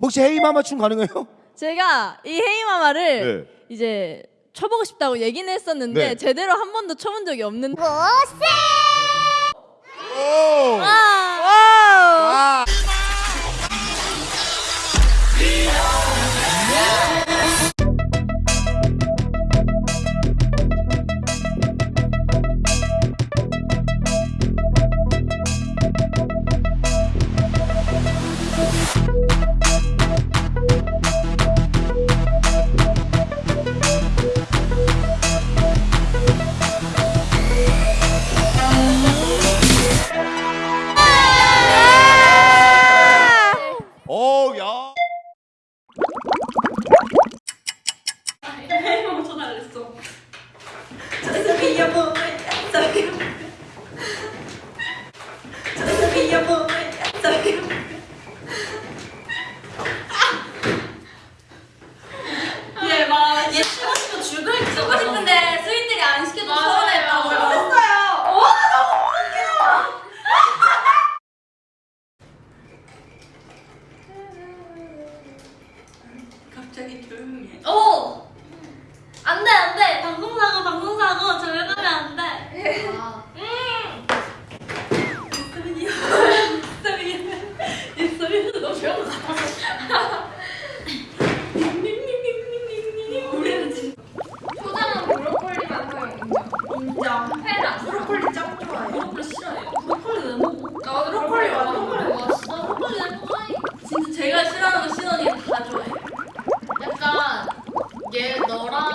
혹시 헤이마마 춤 가능해요? 제가 이 헤이마마를 네. 이제 쳐보고 싶다고 얘기는 했었는데 네. 제대로 한 번도 쳐본 적이 없는데 오! 아, 갑자기 조용해. 어! 오! 안 돼, 안 돼. 방송사고, 방송사고. 조용하면 안 돼. 페라. 브로콜리 짱 좋아해. 브로콜리 싫어해. 얘 너랑